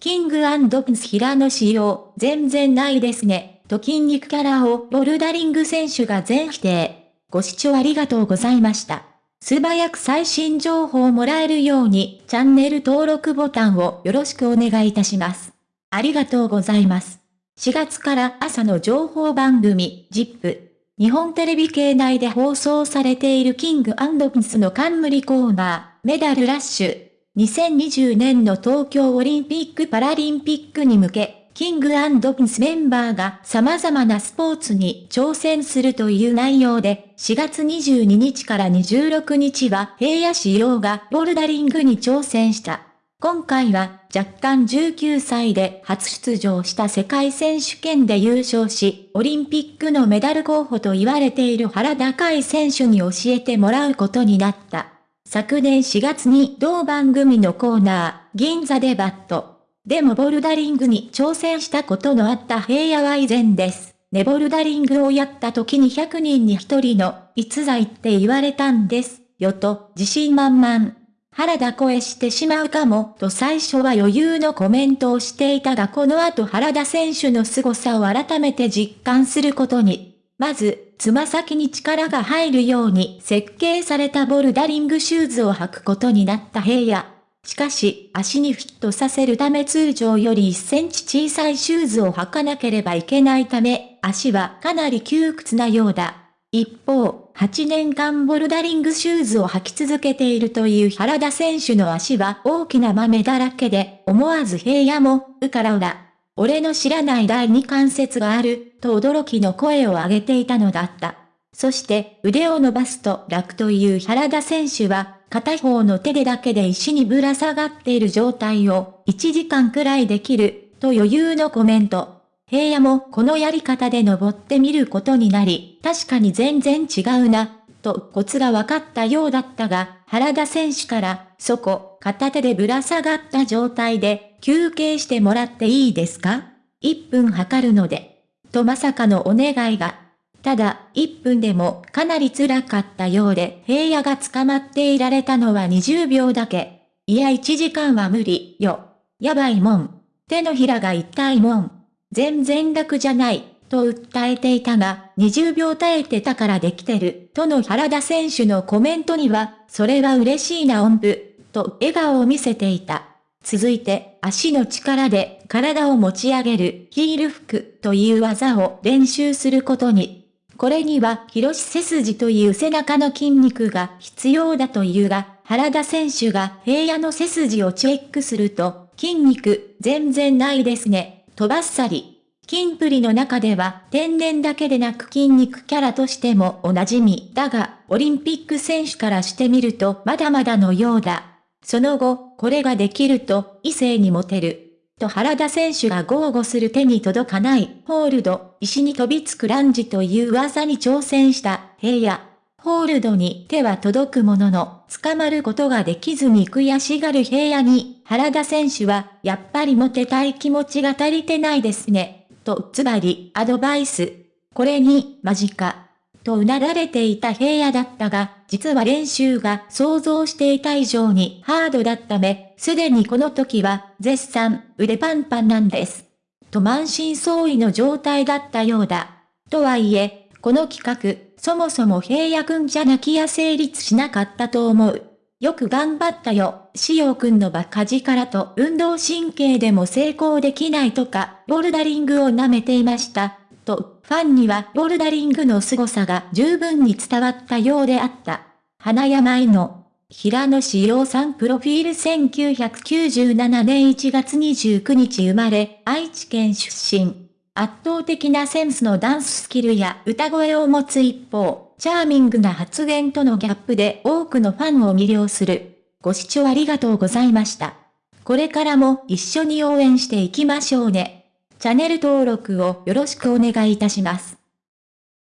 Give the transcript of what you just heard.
キングプンス平野仕様、全然ないですね、と筋肉キャラをボルダリング選手が全否定。ご視聴ありがとうございました。素早く最新情報をもらえるように、チャンネル登録ボタンをよろしくお願いいたします。ありがとうございます。4月から朝の情報番組、ZIP。日本テレビ系内で放送されているキングプンスの冠コーナー、メダルラッシュ。2020年の東京オリンピック・パラリンピックに向け、キングプンスメンバーが様々なスポーツに挑戦するという内容で、4月22日から26日は平野仕様がボルダリングに挑戦した。今回は若干19歳で初出場した世界選手権で優勝し、オリンピックのメダル候補と言われている原高い選手に教えてもらうことになった。昨年4月に同番組のコーナー、銀座デバット。でもボルダリングに挑戦したことのあった平野は以前です。ねボルダリングをやった時に100人に1人の逸材って言われたんです。よと、自信満々。原田声してしまうかも、と最初は余裕のコメントをしていたがこの後原田選手の凄さを改めて実感することに。まず、つま先に力が入るように設計されたボルダリングシューズを履くことになった平野。しかし、足にフィットさせるため通常より1センチ小さいシューズを履かなければいけないため、足はかなり窮屈なようだ。一方、8年間ボルダリングシューズを履き続けているという原田選手の足は大きな豆だらけで、思わず平野も、うからうら。俺の知らない第二関節がある、と驚きの声を上げていたのだった。そして腕を伸ばすと楽という原田選手は、片方の手でだけで石にぶら下がっている状態を1時間くらいできる、と余裕のコメント。平野もこのやり方で登ってみることになり、確かに全然違うな、とコツが分かったようだったが、原田選手から、そこ、片手でぶら下がった状態で、休憩してもらっていいですか ?1 分測るので。とまさかのお願いが。ただ、1分でもかなり辛かったようで、平野が捕まっていられたのは20秒だけ。いや1時間は無理よ。やばいもん。手のひらが痛いもん。全然楽じゃない。と訴えていたが、20秒耐えてたからできてる、との原田選手のコメントには、それは嬉しいな音符、と笑顔を見せていた。続いて、足の力で体を持ち上げるヒールフックという技を練習することに。これには広し背筋という背中の筋肉が必要だというが、原田選手が平野の背筋をチェックすると、筋肉全然ないですね、とばっさり。金プリの中では天然だけでなく筋肉キャラとしてもおなじみだが、オリンピック選手からしてみるとまだまだのようだ。その後、これができると異性にモテる。と原田選手が豪語する手に届かないホールド、石に飛びつくランジという技に挑戦した平野。ホールドに手は届くものの、捕まることができずに悔しがる平野に、原田選手は、やっぱりモテたい気持ちが足りてないですね。と、つまり、アドバイス。これに、間近。とうなられていた平野だったが、実は練習が想像していた以上にハードだっため、すでにこの時は、絶賛、腕パンパンなんです。と満身創痍の状態だったようだ。とはいえ、この企画、そもそも平野くんじゃなきゃ成立しなかったと思う。よく頑張ったよ、しおくんのバカ力と運動神経でも成功できないとか、ボルダリングを舐めていました。と、ファンにはボルダリングの凄さが十分に伝わったようであった。花山井の、平野志陽さんプロフィール1997年1月29日生まれ、愛知県出身。圧倒的なセンスのダンススキルや歌声を持つ一方、チャーミングな発言とのギャップで多くのファンを魅了する。ご視聴ありがとうございました。これからも一緒に応援していきましょうね。チャンネル登録をよろしくお願いいたします。